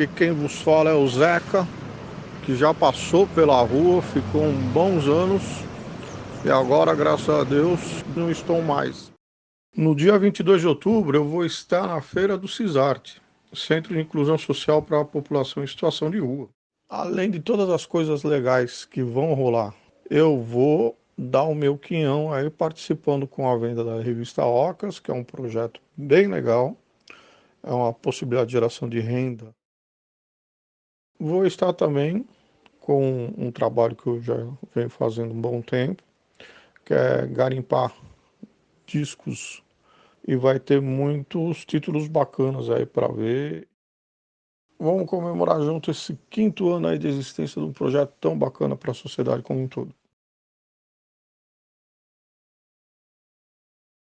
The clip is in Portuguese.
Aqui quem vos fala é o Zeca, que já passou pela rua, ficou bons anos e agora, graças a Deus, não estou mais. No dia 22 de outubro eu vou estar na feira do CISARTE, Centro de Inclusão Social para a População em Situação de Rua. Além de todas as coisas legais que vão rolar, eu vou dar o meu quinhão aí participando com a venda da revista Ocas, que é um projeto bem legal, é uma possibilidade de geração de renda. Vou estar também com um trabalho que eu já venho fazendo um bom tempo, que é garimpar discos e vai ter muitos títulos bacanas aí para ver. Vamos comemorar junto esse quinto ano aí de existência de um projeto tão bacana para a sociedade como um todo.